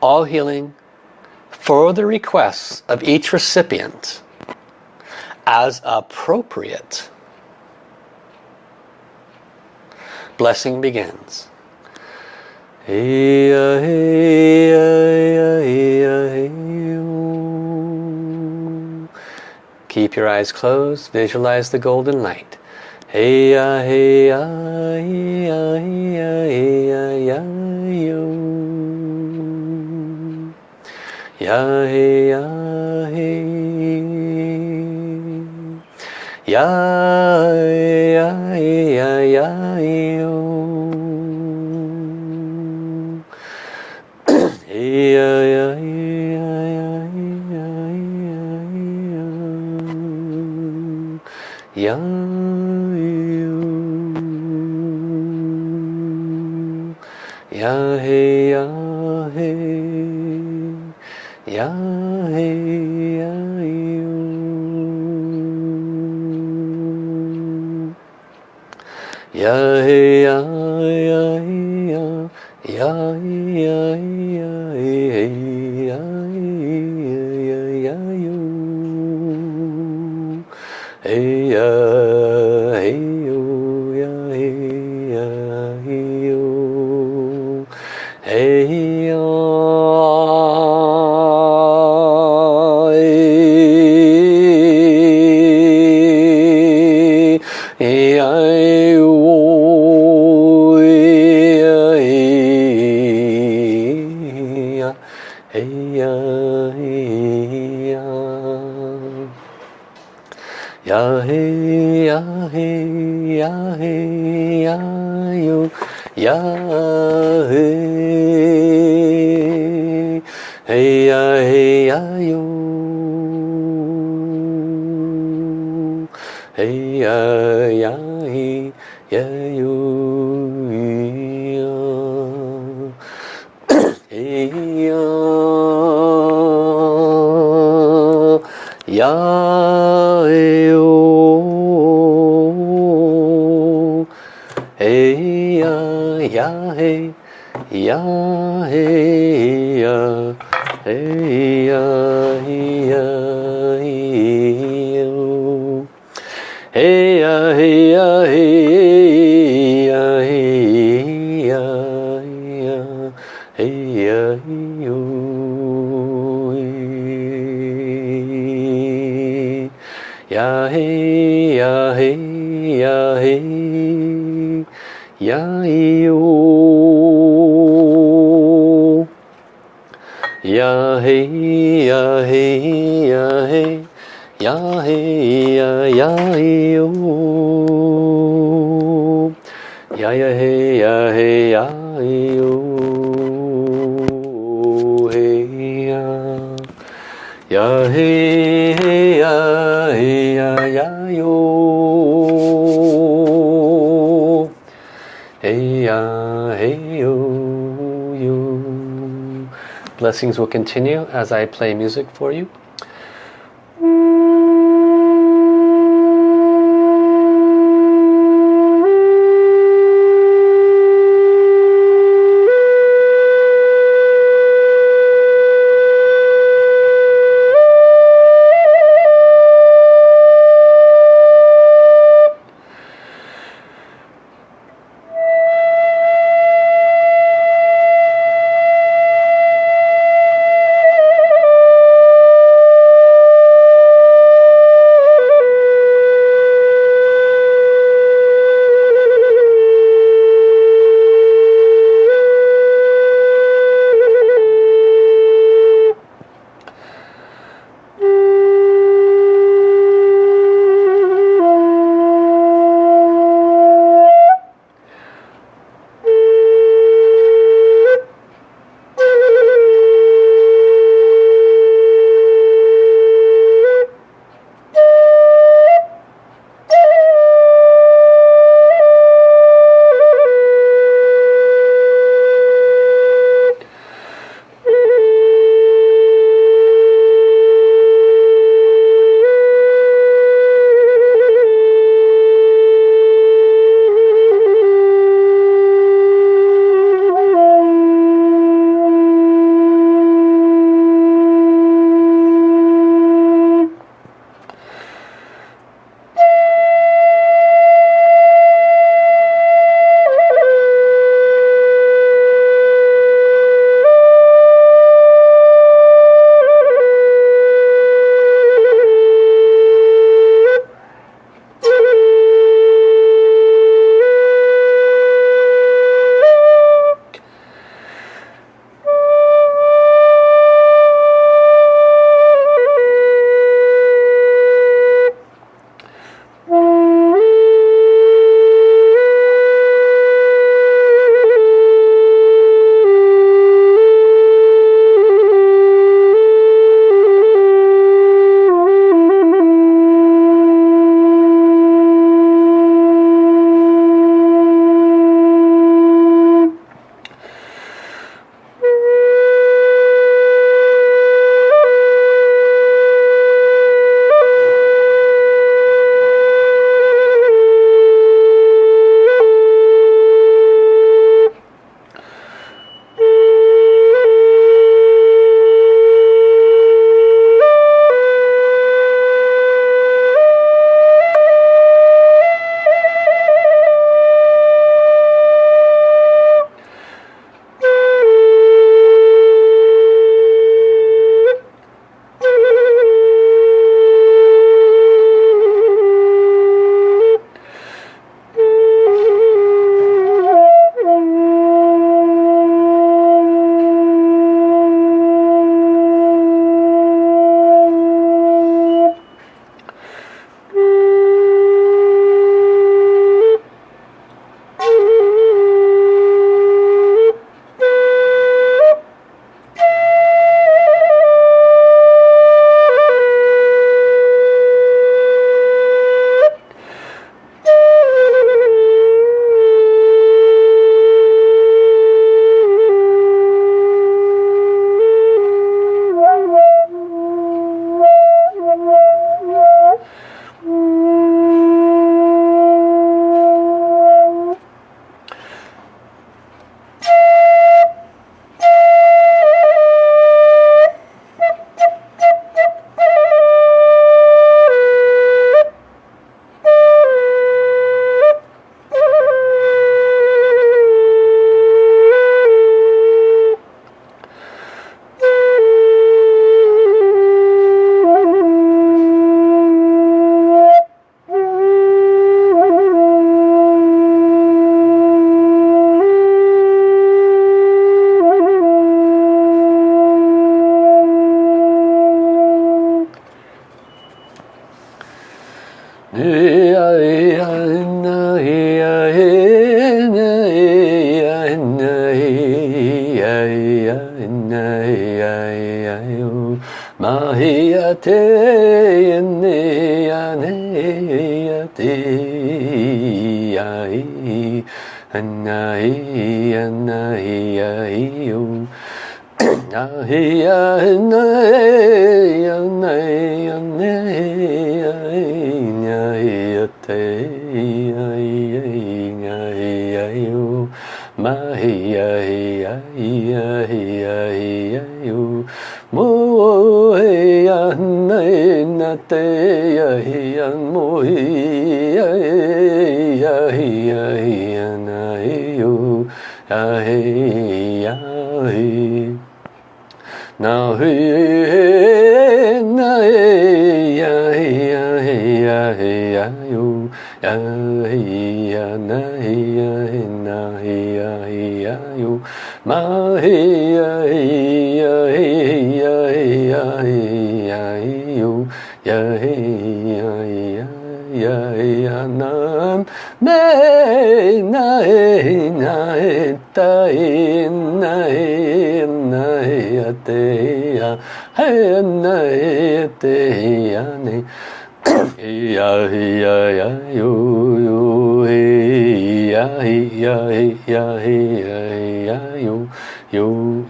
All healing for the requests of each recipient as appropriate. Blessing begins. Keep your eyes closed, visualize the golden light. Hey yo. Ya he ya he. Ya ya (clears throat) ya ya yo. Ya ya ya ya ya ya Ya Ya hey, ya hey, ya hey, ya you. Ya hey, ya, ya, ya, ya, ya, ya hey. Ya hey ya ya yo ya ya hey ya hey ya hey ya ya hey ya hey ya ya hey ya hey yo yo blessings will continue as I play music for you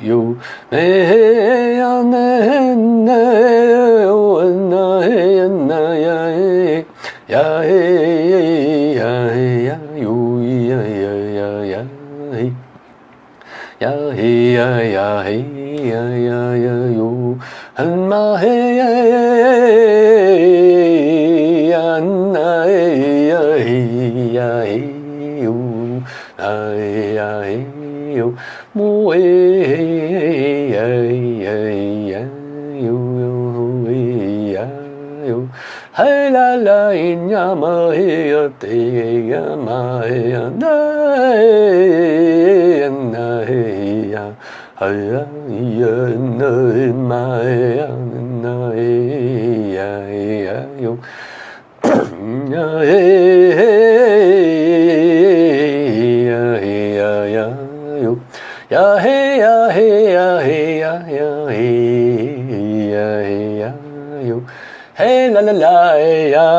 yo ya he ya he ya yo ya ya ya ya he ya he ya ya he ya ya ya yo and ma he ya ya na ya he ya he yo ya he in ya ma he ya te ya ma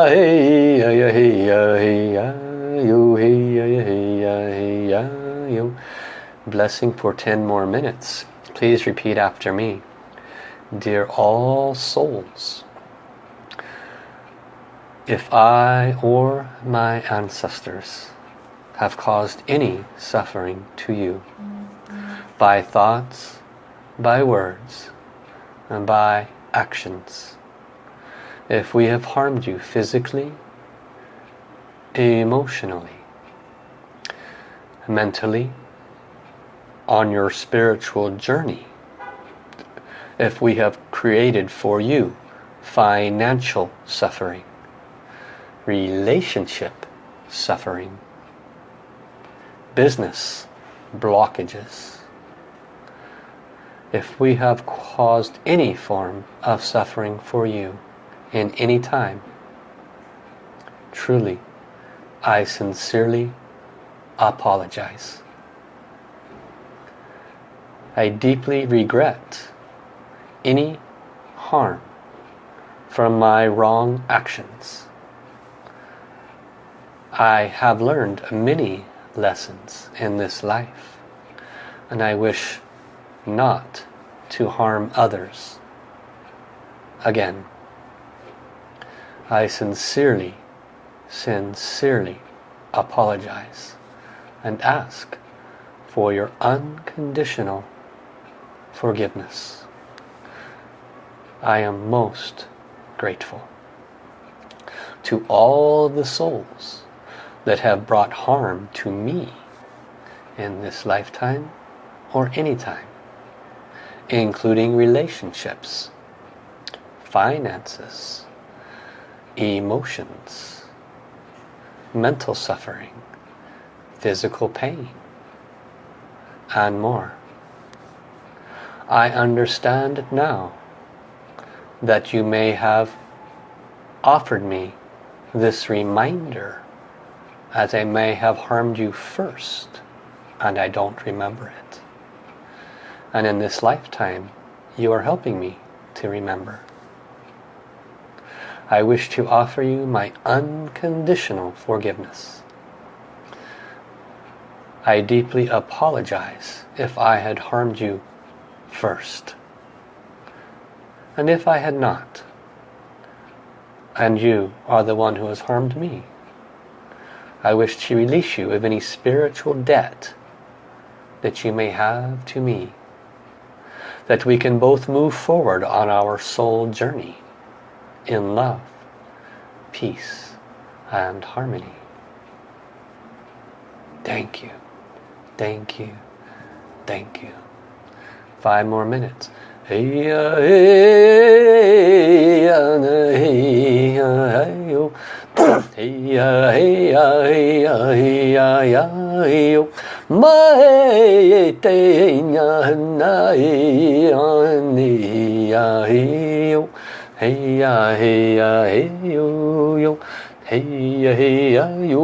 he ya he ya he ya yo he ya he ya he ya yo blessing for 10 more minutes please repeat after me dear all souls if I or my ancestors have caused any suffering to you by thoughts, by words, and by actions. If we have harmed you physically, emotionally, mentally, on your spiritual journey, if we have created for you financial suffering, relationship suffering, business blockages. If we have caused any form of suffering for you in any time, truly, I sincerely apologize. I deeply regret any harm from my wrong actions. I have learned many lessons in this life and I wish not to harm others again. I sincerely, sincerely apologize and ask for your unconditional forgiveness. I am most grateful to all the souls that have brought harm to me in this lifetime or any time, including relationships, finances, emotions, mental suffering, physical pain, and more. I understand now that you may have offered me this reminder as I may have harmed you first and I don't remember it. And in this lifetime, you are helping me to remember. I wish to offer you my unconditional forgiveness. I deeply apologize if I had harmed you first. And if I had not, and you are the one who has harmed me, I wish to release you of any spiritual debt that you may have to me. That we can both move forward on our soul journey in love, peace, and harmony. Thank you, thank you, thank you. Five more minutes. Hey, hey, hey, hey, hey ya hey ya hey ya hey ya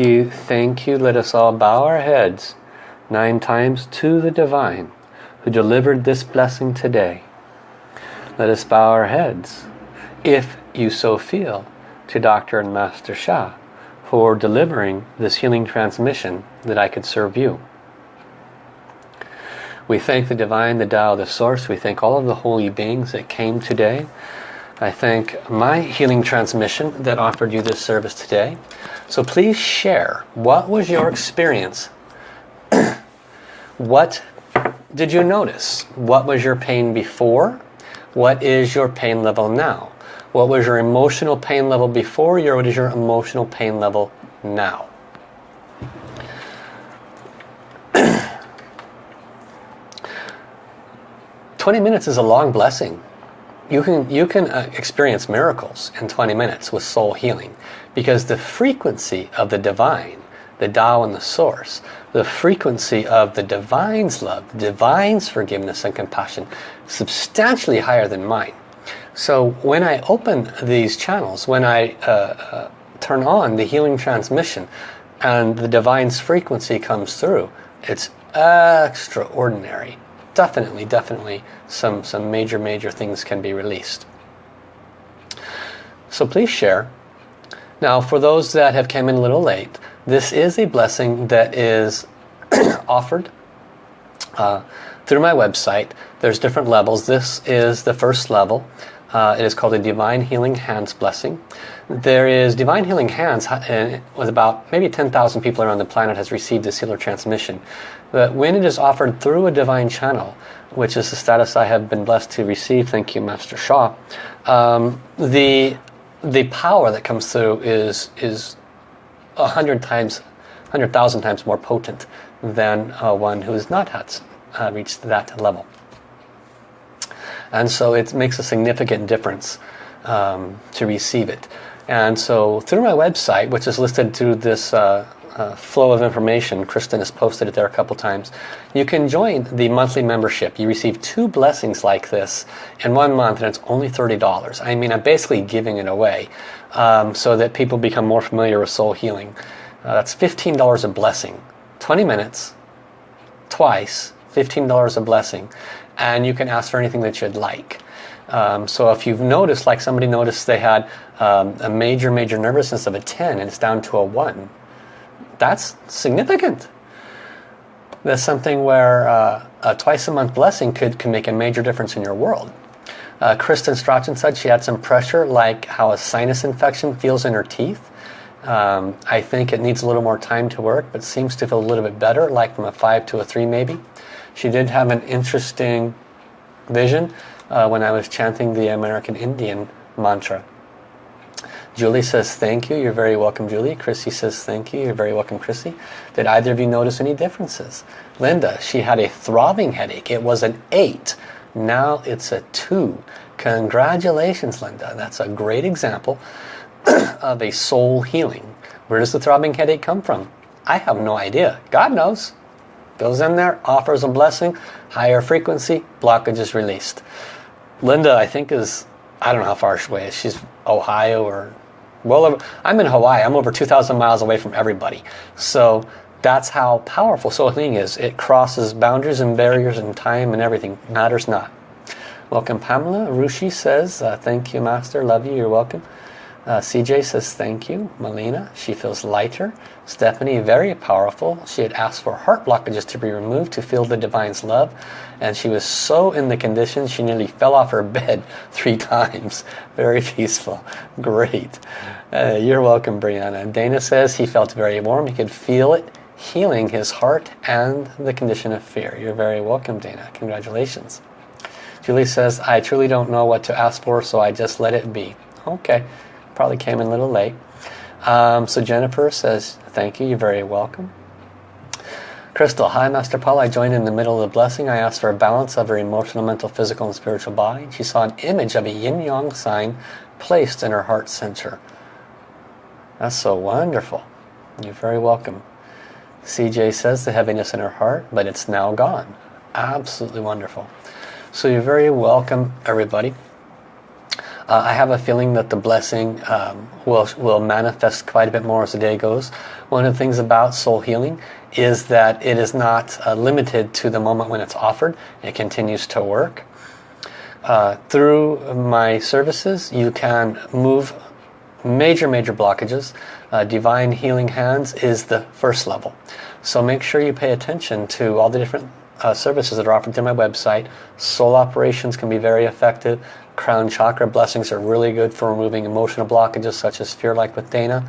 you, thank you. Let us all bow our heads nine times to the Divine who delivered this blessing today. Let us bow our heads, if you so feel, to Dr. and Master Sha for delivering this healing transmission that I could serve you. We thank the Divine, the Tao, the Source. We thank all of the holy beings that came today. I thank my healing transmission that offered you this service today. So please share. What was your experience? (clears throat) what did you notice? What was your pain before? What is your pain level now? What was your emotional pain level before? What is your emotional pain level now? (clears throat) 20 minutes is a long blessing. You can, you can uh, experience miracles in 20 minutes with soul healing because the frequency of the divine, the Tao and the Source, the frequency of the Divine's love, Divine's forgiveness and compassion, substantially higher than mine. So when I open these channels, when I uh, uh, turn on the healing transmission and the Divine's frequency comes through, it's extraordinary definitely, definitely some, some major, major things can be released. So please share. Now for those that have come in a little late, this is a blessing that is (clears throat) offered uh, through my website. There's different levels. This is the first level. Uh, it is called a Divine Healing Hands Blessing. There is Divine Healing Hands, and with about maybe 10,000 people around the planet has received this healer transmission. But when it is offered through a divine channel, which is the status I have been blessed to receive, thank you Master Sha, um, the, the power that comes through is, is a hundred times, hundred thousand times more potent than uh, one who has not had, uh, reached that level. And so it makes a significant difference um, to receive it. And so through my website, which is listed through this uh, uh, flow of information. Kristen has posted it there a couple times. You can join the monthly membership. You receive two blessings like this in one month and it's only $30. I mean, I'm basically giving it away um, so that people become more familiar with soul healing. Uh, that's $15 a blessing. 20 minutes, twice, $15 a blessing. And you can ask for anything that you'd like. Um, so if you've noticed, like somebody noticed they had um, a major, major nervousness of a 10 and it's down to a 1 that's significant. That's something where uh, a twice a month blessing could, can make a major difference in your world. Uh, Kristen Strachan said she had some pressure like how a sinus infection feels in her teeth. Um, I think it needs a little more time to work but seems to feel a little bit better like from a 5 to a 3 maybe. She did have an interesting vision uh, when I was chanting the American Indian mantra. Julie says thank you. You're very welcome, Julie. Chrissy says thank you. You're very welcome, Chrissy. Did either of you notice any differences? Linda, she had a throbbing headache. It was an 8. Now it's a 2. Congratulations, Linda. That's a great example (clears throat) of a soul healing. Where does the throbbing headache come from? I have no idea. God knows. Goes in there, offers a blessing, higher frequency, blockage is released. Linda, I think is, I don't know how far away is. She's Ohio or well, I'm in Hawaii. I'm over 2,000 miles away from everybody. So that's how powerful soul healing is. It crosses boundaries and barriers and time and everything. Matters not. Welcome Pamela. Rushi says, uh, thank you Master. Love you. You're welcome. Uh, CJ says thank you. Melina, she feels lighter. Stephanie, very powerful. She had asked for heart blockages to be removed to feel the Divine's love. And she was so in the condition, she nearly fell off her (laughs) bed three times. Very peaceful. Great. Uh, you're welcome, Brianna. Dana says he felt very warm. He could feel it healing his heart and the condition of fear. You're very welcome, Dana. Congratulations. Julie says, I truly don't know what to ask for, so I just let it be. Okay probably came in a little late. Um, so Jennifer says, thank you, you're very welcome. Crystal, hi Master Paul, I joined in the middle of the blessing. I asked for a balance of her emotional, mental, physical, and spiritual body. She saw an image of a yin-yang sign placed in her heart center. That's so wonderful. You're very welcome. CJ says the heaviness in her heart, but it's now gone. Absolutely wonderful. So you're very welcome, everybody. Uh, I have a feeling that the blessing um, will, will manifest quite a bit more as the day goes. One of the things about soul healing is that it is not uh, limited to the moment when it's offered. It continues to work. Uh, through my services you can move major major blockages uh, divine healing hands is the first level so make sure you pay attention to all the different uh, services that are offered through my website soul operations can be very effective crown chakra blessings are really good for removing emotional blockages such as fear like with Dana.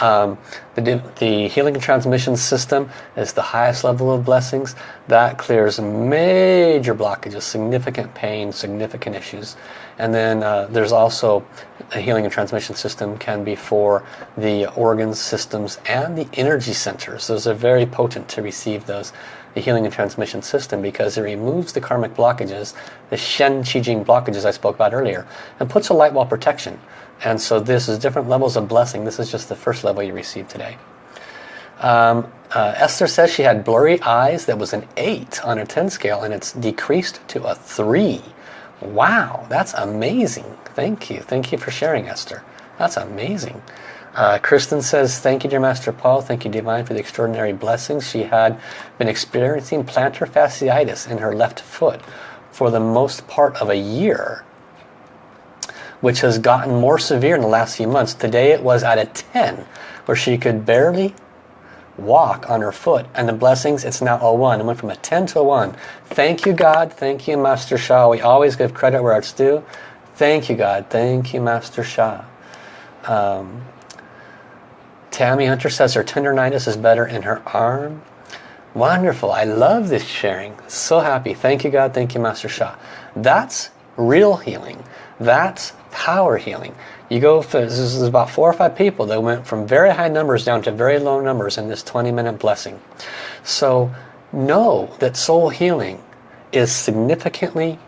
Um, the, the healing and transmission system is the highest level of blessings. That clears major blockages, significant pain, significant issues. And then uh, there's also a healing and transmission system can be for the organs, systems, and the energy centers. Those are very potent to receive those the healing and transmission system because it removes the karmic blockages, the Shen Qi Jing blockages I spoke about earlier, and puts a light wall protection. And so this is different levels of blessing. This is just the first level you received today. Um, uh, Esther says she had blurry eyes that was an 8 on a 10 scale and it's decreased to a 3. Wow, that's amazing. Thank you. Thank you for sharing, Esther. That's amazing. Uh, Kristen says, thank you dear Master Paul, thank you Divine for the extraordinary blessings. She had been experiencing plantar fasciitis in her left foot for the most part of a year, which has gotten more severe in the last few months. Today it was at a 10, where she could barely walk on her foot. And the blessings, it's now a 1. It went from a 10 to a 1. Thank you God, thank you Master Sha. We always give credit where it's due. Thank you God, thank you Master Sha. Um, Tammy Hunter says her tendonitis is better in her arm. Wonderful. I love this sharing. So happy. Thank you, God. Thank you, Master Sha. That's real healing. That's power healing. You go, for, this is about four or five people that went from very high numbers down to very low numbers in this 20 minute blessing. So know that soul healing is significantly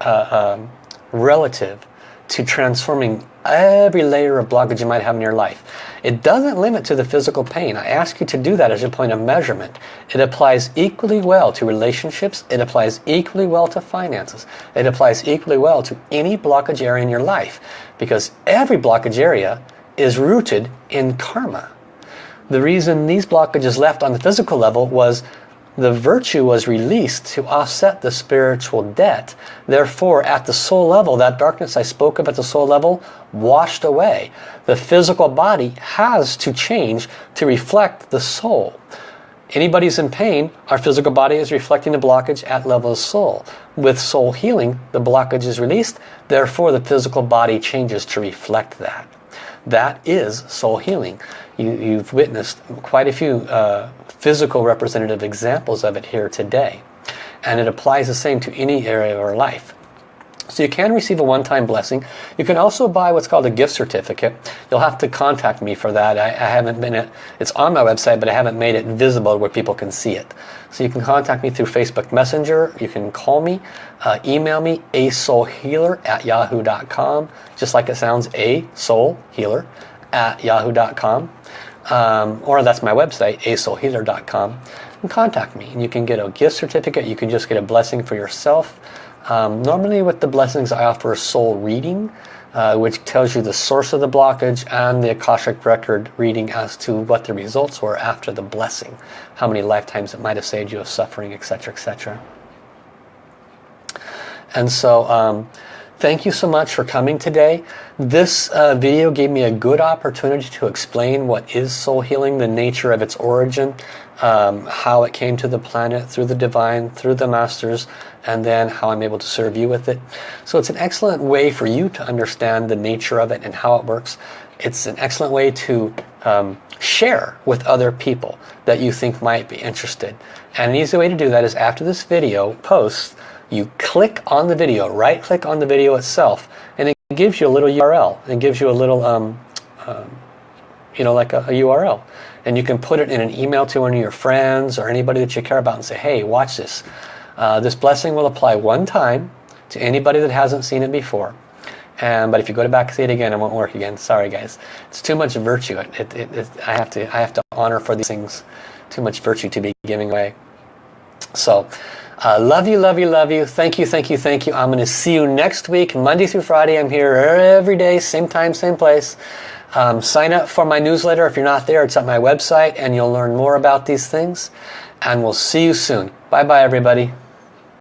uh, um, relative to transforming every layer of blockage you might have in your life. It doesn't limit to the physical pain. I ask you to do that as a point of measurement. It applies equally well to relationships. It applies equally well to finances. It applies equally well to any blockage area in your life. Because every blockage area is rooted in karma. The reason these blockages left on the physical level was the virtue was released to offset the spiritual debt. Therefore, at the soul level, that darkness I spoke of at the soul level washed away. The physical body has to change to reflect the soul. Anybody's in pain, our physical body is reflecting the blockage at level of soul. With soul healing, the blockage is released, therefore the physical body changes to reflect that. That is soul healing. You, have witnessed quite a few uh, physical representative examples of it here today. And it applies the same to any area of our life. So you can receive a one-time blessing. You can also buy what's called a gift certificate. You'll have to contact me for that. I, I haven't been, it's on my website, but I haven't made it visible where people can see it. So you can contact me through Facebook Messenger. You can call me, uh, email me, a soul healer at yahoo.com. Just like it sounds, a soul healer at yahoo.com um, or that's my website, asoulhealer.com, and contact me. And you can get a gift certificate, you can just get a blessing for yourself. Um, normally with the blessings I offer a soul reading, uh, which tells you the source of the blockage and the Akashic record reading as to what the results were after the blessing. How many lifetimes it might have saved you of suffering, etc. etc. And so um, Thank you so much for coming today. This uh, video gave me a good opportunity to explain what is soul healing, the nature of its origin, um, how it came to the planet through the divine, through the masters, and then how I'm able to serve you with it. So it's an excellent way for you to understand the nature of it and how it works. It's an excellent way to um, share with other people that you think might be interested. And an easy way to do that is after this video posts, you click on the video, right click on the video itself, and it gives you a little URL. It gives you a little, um, um, you know, like a, a, URL. And you can put it in an email to one of your friends or anybody that you care about and say, hey, watch this. Uh, this blessing will apply one time to anybody that hasn't seen it before. And, but if you go to back and see it again, it won't work again. Sorry, guys. It's too much virtue. It, it, it, I have to I have to honor for these things. Too much virtue to be giving away. So Uh, love you, love you, love you. Thank you, thank you, thank you. I'm going to see you next week, Monday through Friday. I'm here every day, same time, same place. Um, sign up for my newsletter. If you're not there, it's at my website and you'll learn more about these things. And we'll see you soon. Bye-bye, everybody.